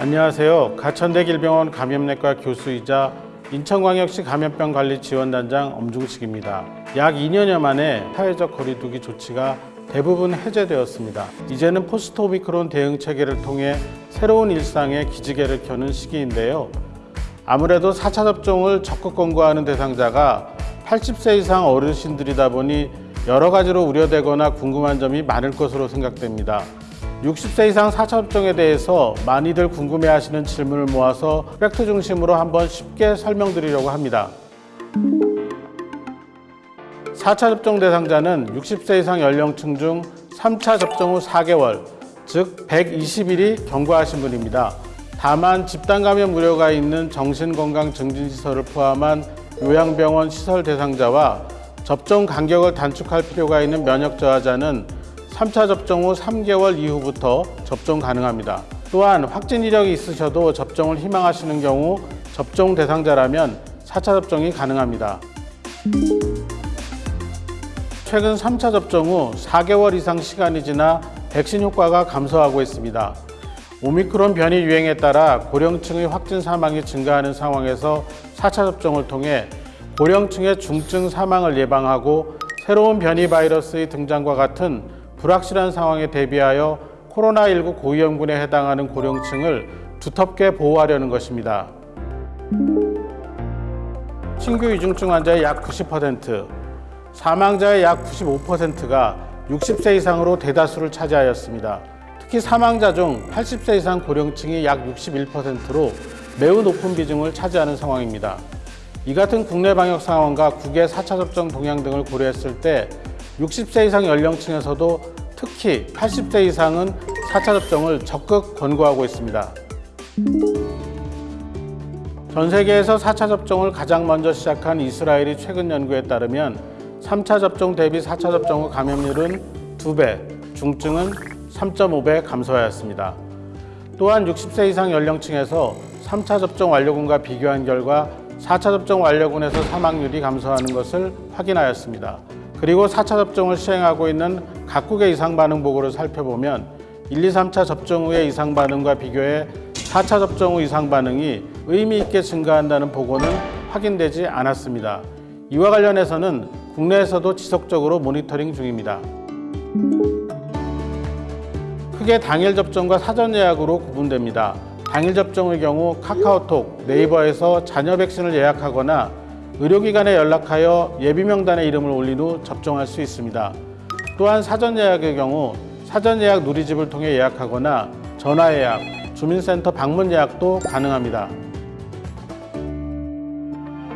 안녕하세요. 가천대 길병원 감염내과 교수이자 인천광역시 감염병 관리 지원단장 엄중식입니다. 약 2년여 만에 사회적 거리두기 조치가 대부분 해제되었습니다. 이제는 포스트 오미크론 대응 체계를 통해 새로운 일상의 기지개를 켜는 시기인데요. 아무래도 4차 접종을 적극 권고하는 대상자가 80세 이상 어르신들이다 보니 여러 가지로 우려되거나 궁금한 점이 많을 것으로 생각됩니다. 60세 이상 4차 접종에 대해서 많이들 궁금해하시는 질문을 모아서 팩트 중심으로 한번 쉽게 설명드리려고 합니다. 4차 접종 대상자는 60세 이상 연령층 중 3차 접종 후 4개월, 즉 120일이 경과하신 분입니다. 다만 집단 감염 우려가 있는 정신건강 증진시설을 포함한 요양병원 시설 대상자와 접종 간격을 단축할 필요가 있는 면역 저하자는 3차 접종 후 3개월 이후부터 접종 가능합니다. 또한 확진 이력이 있으셔도 접종을 희망하시는 경우 접종 대상자라면 4차 접종이 가능합니다. 최근 3차 접종 후 4개월 이상 시간이 지나 백신 효과가 감소하고 있습니다. 오미크론 변이 유행에 따라 고령층의 확진 사망이 증가하는 상황에서 4차 접종을 통해 고령층의 중증 사망을 예방하고 새로운 변이 바이러스의 등장과 같은 불확실한 상황에 대비하여 코로나19 고위험군에 해당하는 고령층을 두텁게 보호하려는 것입니다. 신규 위중증 환자의 약 90%, 사망자의 약 95%가 60세 이상으로 대다수를 차지하였습니다. 특히 사망자 중 80세 이상 고령층이 약 61%로 매우 높은 비중을 차지하는 상황입니다. 이 같은 국내 방역 상황과 국외 4차 접종 동향 등을 고려했을 때 60세 이상 연령층에서도 특히 80세 이상은 4차 접종을 적극 권고하고 있습니다. 전 세계에서 4차 접종을 가장 먼저 시작한 이스라엘이 최근 연구에 따르면 3차 접종 대비 4차 접종 후 감염률은 2배, 중증은 3.5배 감소하였습니다. 또한 60세 이상 연령층에서 3차 접종 완료군과 비교한 결과 4차 접종 완료군에서 사망률이 감소하는 것을 확인하였습니다. 그리고 4차 접종을 시행하고 있는 각국의 이상 반응 보고를 살펴보면 1, 2, 3차 접종 후의 이상 반응과 비교해 4차 접종 후 이상 반응이 의미 있게 증가한다는 보고는 확인되지 않았습니다. 이와 관련해서는 국내에서도 지속적으로 모니터링 중입니다. 크게 당일 접종과 사전 예약으로 구분됩니다. 당일 접종의 경우 카카오톡, 네이버에서 자녀 백신을 예약하거나 의료기관에 연락하여 예비 명단에 이름을 올린 후 접종할 수 있습니다. 또한 사전 예약의 경우 사전 예약 누리집을 통해 예약하거나 전화 예약, 주민센터 방문 예약도 가능합니다.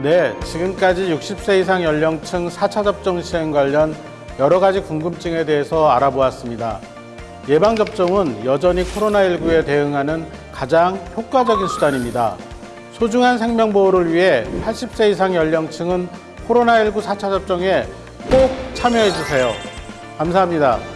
네, 지금까지 60세 이상 연령층 4차 접종 시행 관련 여러 가지 궁금증에 대해서 알아보았습니다. 예방접종은 여전히 코로나19에 대응하는 가장 효과적인 수단입니다. 소중한 생명보호를 위해 80세 이상 연령층은 코로나19 4차 접종에 꼭 참여해 주세요. 감사합니다.